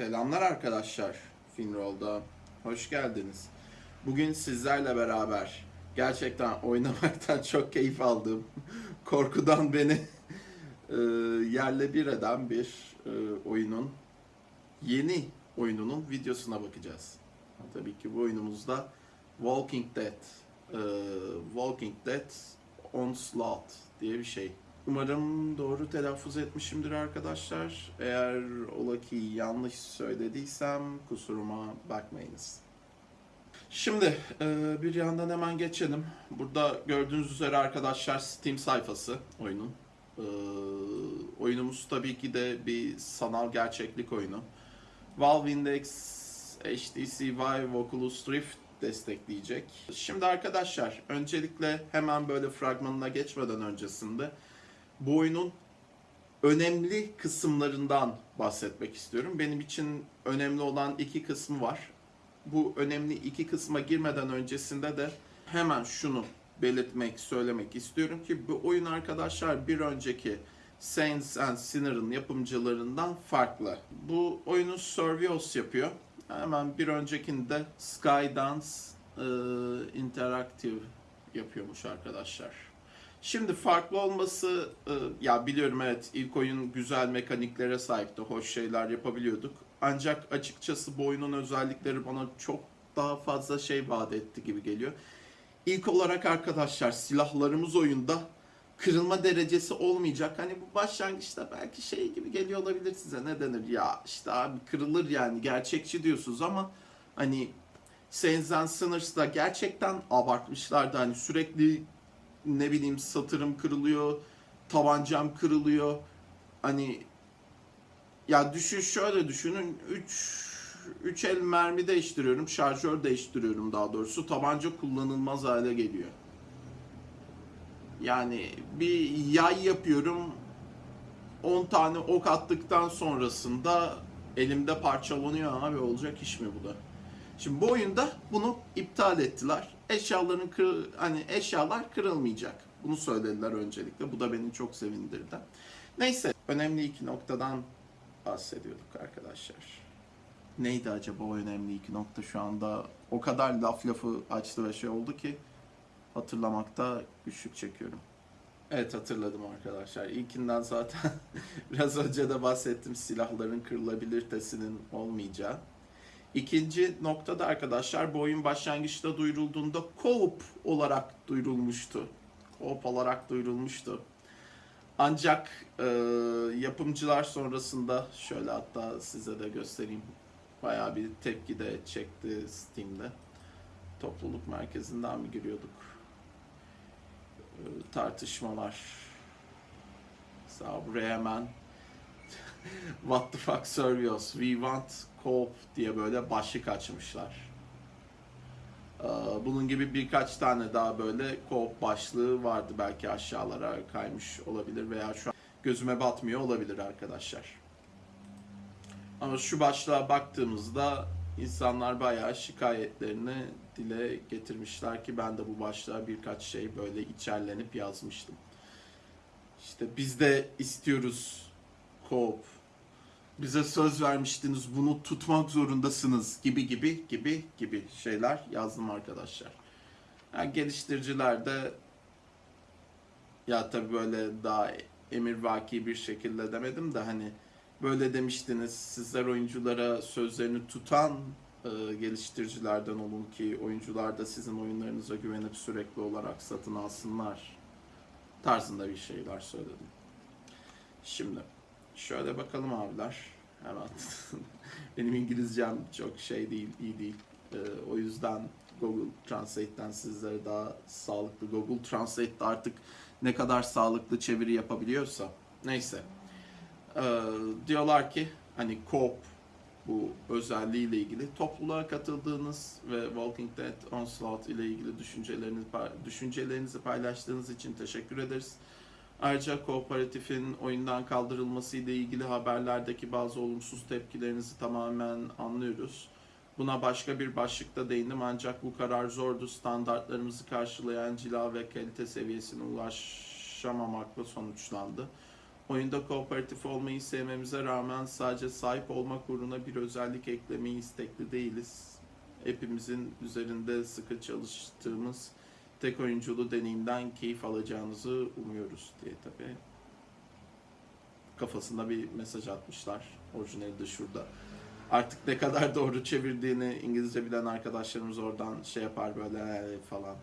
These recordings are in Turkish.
Selamlar arkadaşlar. Finroll'da hoş geldiniz. Bugün sizlerle beraber gerçekten oynamaktan çok keyif aldığım, korkudan beni e, yerle bir eden bir e, oyunun yeni oyununun videosuna bakacağız. Tabii ki bu oyunumuzda Walking Dead, e, Walking Dead Onslaught diye bir şey. Umarım doğru telaffuz etmişimdir arkadaşlar. Eğer ola ki yanlış söylediysem kusuruma bakmayınız. Şimdi e, bir yandan hemen geçelim. Burada gördüğünüz üzere arkadaşlar Steam sayfası oyunun. E, oyunumuz tabii ki de bir sanal gerçeklik oyunu. Valve Index, HTC Vive, Oculus Rift destekleyecek. Şimdi arkadaşlar öncelikle hemen böyle fragmanına geçmeden öncesinde bu oyunun önemli kısımlarından bahsetmek istiyorum. Benim için önemli olan iki kısmı var. Bu önemli iki kısma girmeden öncesinde de hemen şunu belirtmek, söylemek istiyorum ki bu oyun arkadaşlar bir önceki Saints and Sinner'ın yapımcılarından farklı. Bu oyunu Survios yapıyor. Hemen bir öncekinde Skydance e, Interactive yapıyormuş arkadaşlar. Şimdi farklı olması e, ya biliyorum evet ilk oyun güzel mekaniklere sahipti. Hoş şeyler yapabiliyorduk. Ancak açıkçası bu oyunun özellikleri bana çok daha fazla şey vaat etti gibi geliyor. İlk olarak arkadaşlar silahlarımız oyunda kırılma derecesi olmayacak. Hani bu başlangıçta belki şey gibi geliyor olabilir size. Ne denir ya işte abi kırılır yani gerçekçi diyorsunuz ama hani Saints and Sinners'da gerçekten abartmışlardı. Hani sürekli ne bileyim satırım kırılıyor, tabancam kırılıyor. Hani ya düşün şöyle düşünün 3 3 el mermi değiştiriyorum, şarjör değiştiriyorum daha doğrusu. Tabanca kullanılmaz hale geliyor. Yani bir yay yapıyorum. 10 tane ok attıktan sonrasında elimde parçalanıyor abi olacak iş mi bu da? Şimdi bu oyunda bunu iptal ettiler. Eşyaların kır, hani eşyalar kırılmayacak. Bunu söylediler öncelikle. Bu da beni çok sevindirdi. Neyse önemli iki noktadan bahsediyorduk arkadaşlar. Neydi acaba o önemli iki nokta şu anda? O kadar laf lafı açtı ve şey oldu ki hatırlamakta güçlük çekiyorum. Evet hatırladım arkadaşlar. İlkinden zaten biraz önce de bahsettim silahların kırılabilitesinin olmayacağı. İkinci noktada arkadaşlar bu oyun başlangıçta duyurulduğunda co-op olarak duyurulmuştu. Co-op olarak duyurulmuştu. Ancak e, yapımcılar sonrasında şöyle hatta size de göstereyim. Bayağı bir tepki de çekti Steam'de. Topluluk merkezinden mi giriyorduk? E, tartışmalar. Mesela buraya hemen What the fuck Servios? We want co-op diye böyle başlık açmışlar. Ee, Bunun gibi birkaç tane daha böyle co-op başlığı vardı. Belki aşağılara kaymış olabilir veya şu an gözüme batmıyor olabilir arkadaşlar. Ama şu başlığa baktığımızda insanlar bayağı şikayetlerini dile getirmişler ki ben de bu başlığa birkaç şey böyle içerlenip yazmıştım. İşte biz de istiyoruz co-op. Bize söz vermiştiniz bunu tutmak zorundasınız gibi gibi gibi gibi şeyler yazdım arkadaşlar. Yani geliştiriciler de ya tabii böyle daha emirvaki bir şekilde demedim de hani böyle demiştiniz sizler oyunculara sözlerini tutan e, geliştiricilerden olun ki oyuncular da sizin oyunlarınıza güvenip sürekli olarak satın alsınlar tarzında bir şeyler söyledim. Şimdi Şöyle bakalım abiler. Hemen. Benim İngilizcem çok şey değil, iyi değil. Ee, o yüzden Google Translate'ten sizlere daha sağlıklı. Google Translate'de artık ne kadar sağlıklı çeviri yapabiliyorsa. Neyse. Ee, diyorlar ki hani co bu özelliğiyle ilgili topluluğa katıldığınız ve Walking Dead Onslaught ile ilgili düşüncelerinizi, düşüncelerinizi paylaştığınız için teşekkür ederiz. Ayrıca kooperatifin oyundan kaldırılması ile ilgili haberlerdeki bazı olumsuz tepkilerinizi tamamen anlıyoruz. Buna başka bir başlıkta değindim ancak bu karar zordu. Standartlarımızı karşılayan cila ve kalite seviyesine ulaşamamakla sonuçlandı. Oyunda kooperatif olmayı sevmemize rağmen sadece sahip olmak uğruna bir özellik eklemeyi istekli değiliz. Hepimizin üzerinde sıkı çalıştığımız tek oyunculu deneyimden keyif alacağınızı umuyoruz diye tabi. Kafasında bir mesaj atmışlar. Orijinali de şurada. Artık ne kadar doğru çevirdiğini İngilizce bilen arkadaşlarımız oradan şey yapar böyle falan.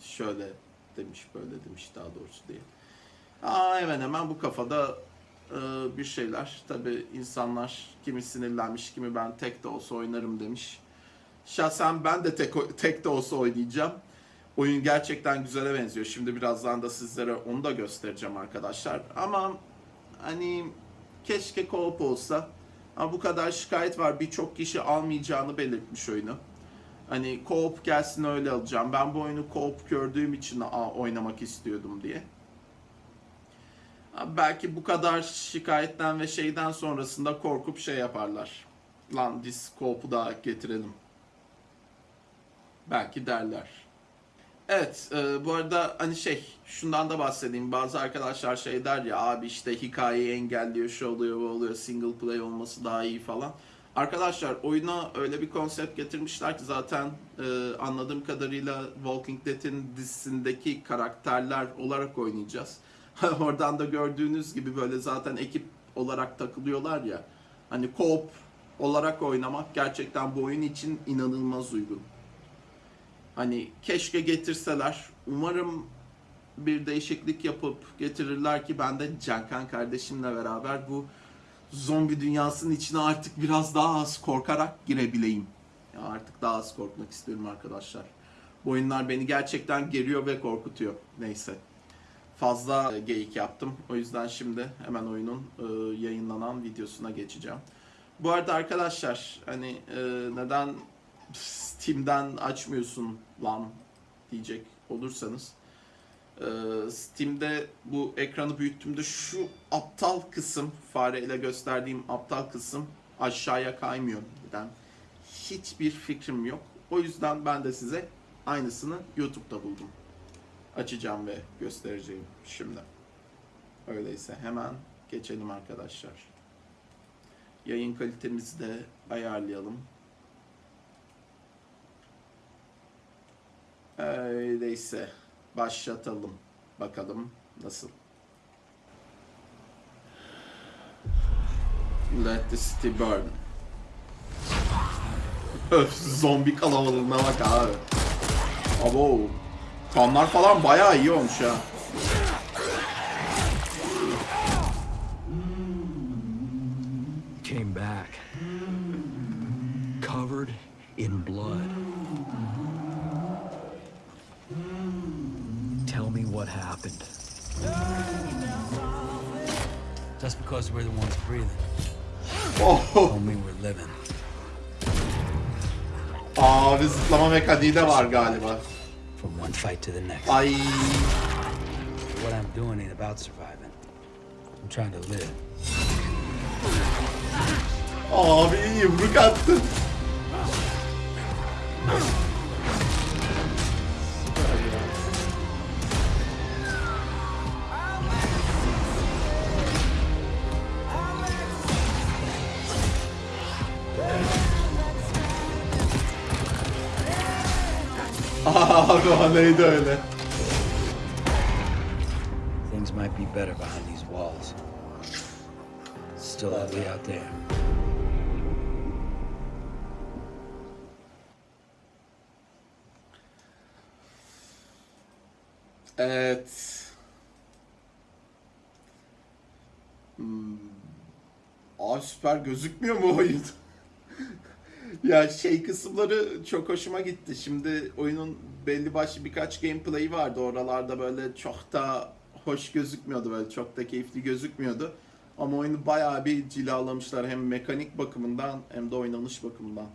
Şöyle demiş böyle demiş daha doğrusu diye. Aa, hemen hemen bu kafada e, bir şeyler. Tabi insanlar kimi sinirlenmiş kimi ben tek de olsa oynarım demiş. Şahsen ben de tek, tek de olsa oynayacağım. Oyun gerçekten güzele benziyor. Şimdi birazdan da sizlere onu da göstereceğim arkadaşlar. Ama hani keşke co-op olsa. Ama bu kadar şikayet var. Birçok kişi almayacağını belirtmiş oyunu. Hani co-op gelsin öyle alacağım. Ben bu oyunu co-op gördüğüm için oynamak istiyordum diye. Belki bu kadar şikayetten ve şeyden sonrasında korkup şey yaparlar. Lan biz co-op'u da getirelim. Belki derler. Evet, e, bu arada hani şey, şundan da bahsedeyim. Bazı arkadaşlar şey der ya, abi işte hikayeyi engelliyor, şu oluyor, bu oluyor, single play olması daha iyi falan. Arkadaşlar oyuna öyle bir konsept getirmişler ki zaten e, anladığım kadarıyla Walking Dead'in dizisindeki karakterler olarak oynayacağız. Oradan da gördüğünüz gibi böyle zaten ekip olarak takılıyorlar ya. Hani co-op olarak oynamak gerçekten bu oyun için inanılmaz uygun. Hani keşke getirseler. Umarım bir değişiklik yapıp getirirler ki ben de Cankan kardeşimle beraber bu zombi dünyasının içine artık biraz daha az korkarak girebileyim. Ya artık daha az korkmak istiyorum arkadaşlar. Bu oyunlar beni gerçekten geriyor ve korkutuyor. Neyse. Fazla e, geyik yaptım. O yüzden şimdi hemen oyunun e, yayınlanan videosuna geçeceğim. Bu arada arkadaşlar hani e, neden Steam'den açmıyorsun lan diyecek olursanız e, Steam'de bu ekranı büyüttüğümde şu aptal kısım fareyle gösterdiğim aptal kısım aşağıya kaymıyor. Neden? Hiçbir fikrim yok. O yüzden ben de size aynısını YouTube'da buldum. Açacağım ve göstereceğim şimdi. Öyleyse hemen geçelim arkadaşlar. Yayın kalitemizi de ayarlayalım. Öyleyse başlatalım. Bakalım nasıl. Let the city burn. Öf zombi kalabalığına bak abi. Abo. Kanlar falan bayağı iyi olmuş ya. came back. Covered in blood. What happened. Just because we're the ones breathing, Oh. don't mean we're living. Ah, Abi zıplama mekaniği de var galiba. From one fight to the next. Ay. What I'm doing ain't about surviving. I'm trying to live. Ah, Abi yumruk attın. Abi o neydi öyle? Things might be better behind these walls. Still ugly out there. Evet. Hmm. Aa süper gözükmüyor mu oyun? ya şey kısımları çok hoşuma gitti. Şimdi oyunun belli başlı birkaç gameplay'i vardı. Oralarda böyle çok da hoş gözükmüyordu böyle çok da keyifli gözükmüyordu. Ama oyunu bayağı bir cilalamışlar hem mekanik bakımından hem de oynanış bakımından.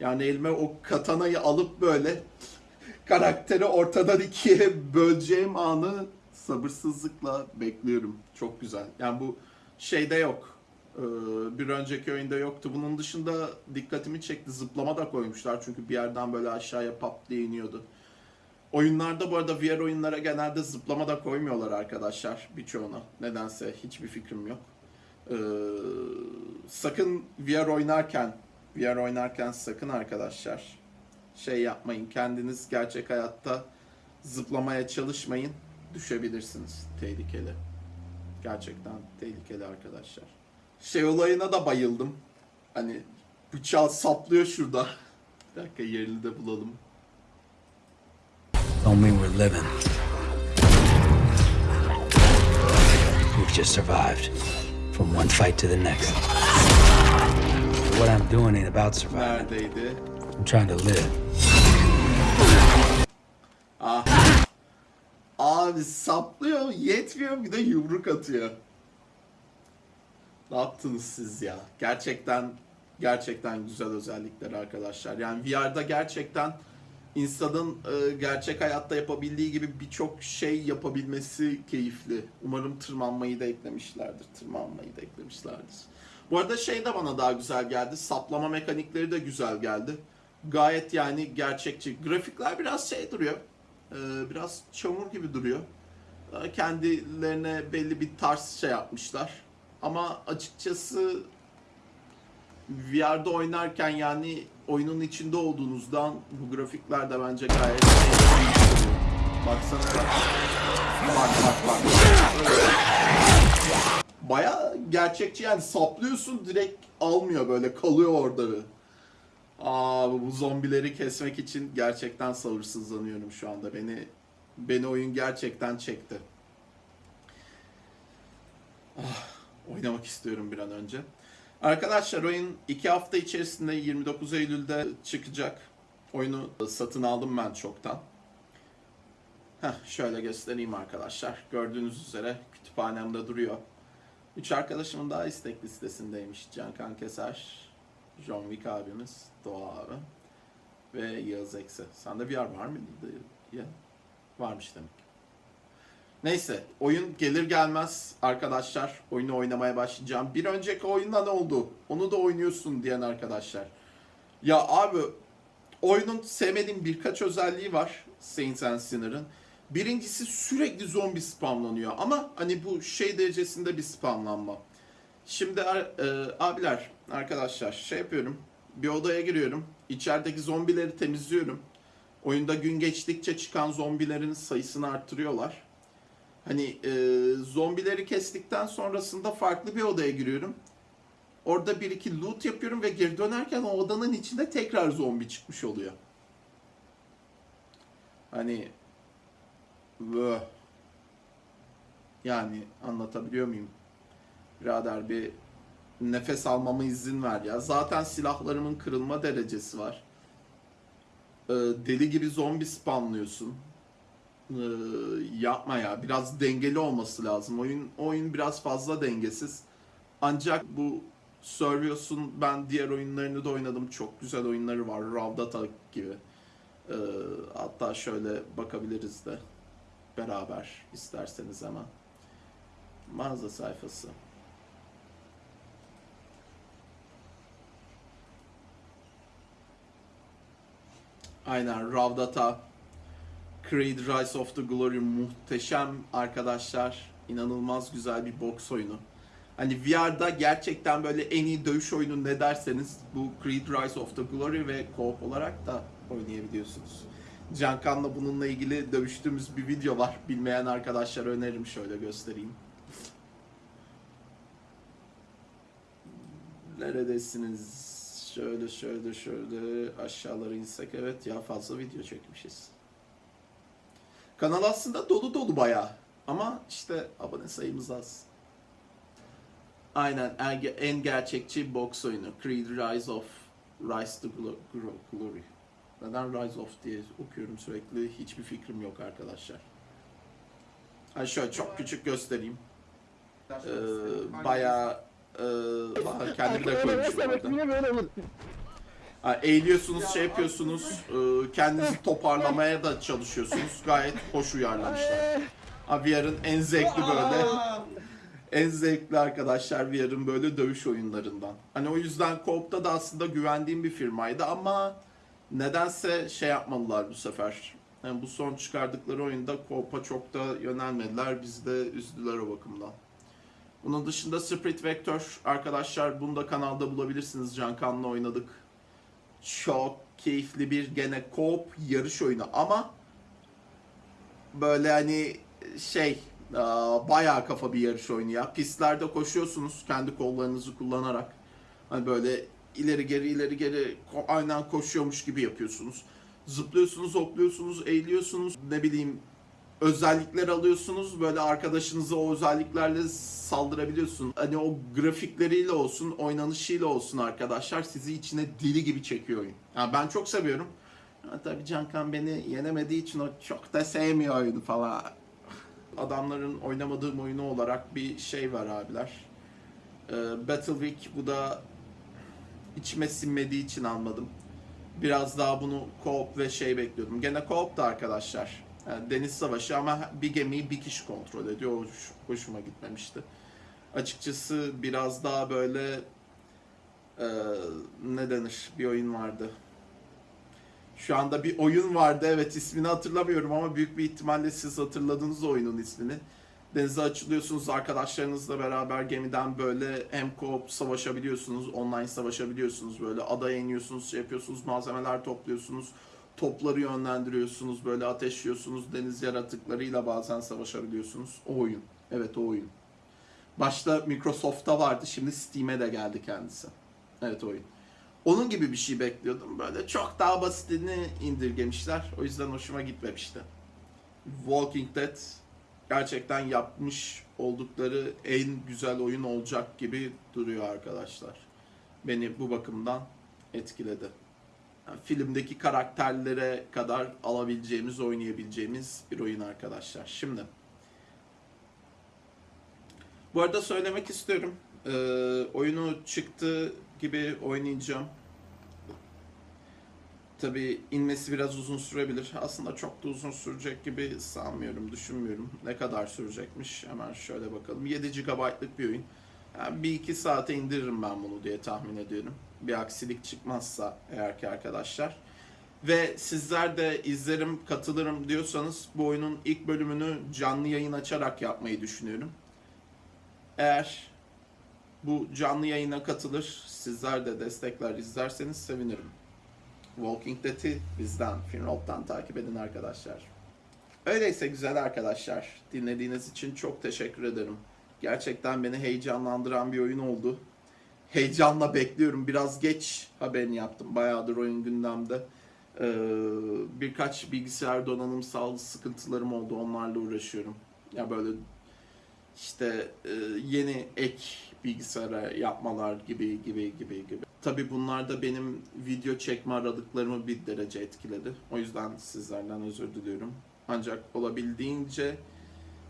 Yani elime o katanayı alıp böyle karakteri ortadan ikiye böleceğim anı sabırsızlıkla bekliyorum. Çok güzel. Yani bu şeyde yok. Ee, Bir önceki oyunda yoktu. Bunun dışında dikkatimi çekti. Zıplama da koymuşlar. Çünkü bir yerden böyle aşağıya pap diye iniyordu. Oyunlarda bu arada VR oyunlara genelde zıplama da koymuyorlar arkadaşlar birçoğuna. Nedense hiçbir fikrim yok. Ee, sakın VR oynarken VR oynarken sakın arkadaşlar şey yapmayın. Kendiniz gerçek hayatta zıplamaya çalışmayın. Düşebilirsiniz. Tehlikeli. Gerçekten tehlikeli arkadaşlar. Şey olayına da bayıldım. Hani bıçağı saplıyor şurada. Bir dakika yerini de bulalım. Don't mean we're living. We've just survived from one fight to the next. But what I'm doing ain't about surviving. I'm trying to live. Abi saplıyor, yetmiyor bir de yumruk atıyor. Ne yaptınız siz ya? Gerçekten gerçekten güzel özellikler arkadaşlar. Yani VR'da gerçekten insanın e, gerçek hayatta yapabildiği gibi birçok şey yapabilmesi keyifli. Umarım tırmanmayı da eklemişlerdir. Tırmanmayı da eklemişlerdir. Bu arada şey de bana daha güzel geldi. Saplama mekanikleri de güzel geldi. Gayet yani gerçekçi. Grafikler biraz şey duruyor. Ee, biraz çamur gibi duruyor. Ee, Kendilerine belli bir tarz şey yapmışlar. Ama açıkçası VR'da oynarken yani oyunun içinde olduğunuzdan bu grafikler de bence gayet. Baksana bak. Bak bak. Baya gerçekçi yani saplıyorsun direkt almıyor böyle kalıyor orada. Aa bu zombileri kesmek için gerçekten sabırsızlanıyorum şu anda. Beni beni oyun gerçekten çekti. Ah, oynamak istiyorum bir an önce. Arkadaşlar oyun 2 hafta içerisinde 29 Eylül'de çıkacak. Oyunu satın aldım ben çoktan. Heh, şöyle göstereyim arkadaşlar. Gördüğünüz üzere kütüphanemde duruyor. Üç arkadaşımın daha istek listesindeymiş. Cankan Keser, John Wick abimiz, Doğa abi ve Yağız Eksi. Sende VR var mıydı? Ya, varmış demek. Neyse, oyun gelir gelmez arkadaşlar oyunu oynamaya başlayacağım. Bir önceki oyunda ne oldu? Onu da oynuyorsun diyen arkadaşlar. Ya abi, oyunun sevmediğim birkaç özelliği var Saints and Sinner'ın. Birincisi sürekli zombi spamlanıyor ama hani bu şey derecesinde bir spamlanma. Şimdi e, abiler, arkadaşlar şey yapıyorum. Bir odaya giriyorum. İçerideki zombileri temizliyorum. Oyunda gün geçtikçe çıkan zombilerin sayısını arttırıyorlar. Hani e, zombileri kestikten sonrasında farklı bir odaya giriyorum. Orada bir iki loot yapıyorum ve geri dönerken o odanın içinde tekrar zombi çıkmış oluyor. Hani Vöh. Yani anlatabiliyor muyum? Birader bir nefes almama izin ver ya. Zaten silahlarımın kırılma derecesi var. Ee, deli gibi zombi spamlıyorsun. Ee, yapma ya. Biraz dengeli olması lazım. Oyun oyun biraz fazla dengesiz. Ancak bu Survios'un ben diğer oyunlarını da oynadım. Çok güzel oyunları var. Ravdata gibi. Ee, hatta şöyle bakabiliriz de beraber isterseniz hemen. Mağaza sayfası. Aynen Ravdata Creed Rise of the Glory muhteşem arkadaşlar. İnanılmaz güzel bir boks oyunu. Hani VR'da gerçekten böyle en iyi dövüş oyunu ne derseniz bu Creed Rise of the Glory ve co-op olarak da oynayabiliyorsunuz. Cankan'la bununla ilgili dövüştüğümüz bir video var. Bilmeyen arkadaşlar öneririm şöyle göstereyim. Neredesiniz? Şöyle şöyle şöyle aşağılara insek evet ya fazla video çekmişiz. Kanal aslında dolu dolu bayağı. Ama işte abone sayımız az. Aynen en, gerçekçi boks oyunu. Creed Rise of Rise to Glo- Glo- Glory. Neden Rise of diye okuyorum sürekli hiçbir fikrim yok arkadaşlar. Ha şöyle çok küçük göstereyim. Ee, bayağı e, kendimi de koymuşum orada. Yine böyle olur. Ha, eğiliyorsunuz, şey yapıyorsunuz, e, kendinizi toparlamaya da çalışıyorsunuz. Gayet hoş uyarlamışlar. VR'ın en zevkli böyle, en zevkli arkadaşlar VR'ın böyle dövüş oyunlarından. Hani o yüzden Coop'ta da aslında güvendiğim bir firmaydı ama nedense şey yapmadılar bu sefer. Yani bu son çıkardıkları oyunda co-op'a çok da yönelmediler. Bizi de üzdüler o bakımdan. Bunun dışında Spirit Vector arkadaşlar bunu da kanalda bulabilirsiniz. Can Kan'la oynadık. Çok keyifli bir gene co-op yarış oyunu ama böyle hani şey aa, bayağı kafa bir yarış oyunu ya. Pistlerde koşuyorsunuz kendi kollarınızı kullanarak. Hani böyle ileri geri ileri geri aynen koşuyormuş gibi yapıyorsunuz. Zıplıyorsunuz, hopluyorsunuz, eğiliyorsunuz. Ne bileyim özellikler alıyorsunuz. Böyle arkadaşınıza o özelliklerle saldırabiliyorsun. Hani o grafikleriyle olsun, oynanışıyla olsun arkadaşlar sizi içine deli gibi çekiyor oyun. Yani ben çok seviyorum. Ha, tabii Cankan beni yenemediği için o çok da sevmiyor oyunu falan. Adamların oynamadığım oyunu olarak bir şey var abiler. Ee, Battle Week bu da içime sinmediği için almadım. Biraz daha bunu co-op ve şey bekliyordum. Gene co-op da arkadaşlar. Yani deniz savaşı ama bir gemiyi bir kişi kontrol ediyor. Hoş- hoşuma gitmemişti. Açıkçası biraz daha böyle e, ne denir bir oyun vardı. Şu anda bir oyun vardı evet ismini hatırlamıyorum ama büyük bir ihtimalle siz hatırladınız oyunun ismini. Denize açılıyorsunuz arkadaşlarınızla beraber gemiden böyle hem co-op savaşabiliyorsunuz, online savaşabiliyorsunuz. Böyle adaya iniyorsunuz, şey yapıyorsunuz, malzemeler topluyorsunuz. Topları yönlendiriyorsunuz, böyle ateşliyorsunuz. Deniz yaratıklarıyla bazen savaşabiliyorsunuz. O oyun. Evet o oyun. Başta Microsoft'ta vardı, şimdi Steam'e de geldi kendisi. Evet oyun. Onun gibi bir şey bekliyordum. Böyle çok daha basitini indirgemişler. O yüzden hoşuma gitmemişti. Walking Dead gerçekten yapmış oldukları en güzel oyun olacak gibi duruyor arkadaşlar. Beni bu bakımdan etkiledi. Filmdeki karakterlere kadar alabileceğimiz, oynayabileceğimiz bir oyun arkadaşlar. Şimdi bu arada söylemek istiyorum. Ee, oyunu çıktı gibi oynayacağım. Tabi inmesi biraz uzun sürebilir. Aslında çok da uzun sürecek gibi sanmıyorum, düşünmüyorum. Ne kadar sürecekmiş? Hemen şöyle bakalım. 7 GB'lık bir oyun. Yani bir iki saate indiririm ben bunu diye tahmin ediyorum. Bir aksilik çıkmazsa eğer ki arkadaşlar. Ve sizler de izlerim, katılırım diyorsanız bu oyunun ilk bölümünü canlı yayın açarak yapmayı düşünüyorum. Eğer bu canlı yayına katılır, sizler de destekler izlerseniz sevinirim. Walking Dead'i bizden, Finroll'dan takip edin arkadaşlar. Öyleyse güzel arkadaşlar, dinlediğiniz için çok teşekkür ederim. Gerçekten beni heyecanlandıran bir oyun oldu. Heyecanla bekliyorum. Biraz geç haberini yaptım. Bayağıdır oyun gündemde. Ee, birkaç bilgisayar donanımsal sıkıntılarım oldu. Onlarla uğraşıyorum. Ya böyle işte e, yeni ek bilgisayara yapmalar gibi gibi gibi gibi. Tabii bunlar da benim video çekme aralıklarımı bir derece etkiledi. O yüzden sizlerden özür diliyorum. Ancak olabildiğince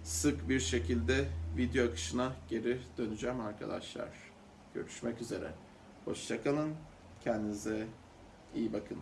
sık bir şekilde video akışına geri döneceğim arkadaşlar. Görüşmek üzere. Hoşçakalın. Kendinize iyi bakın.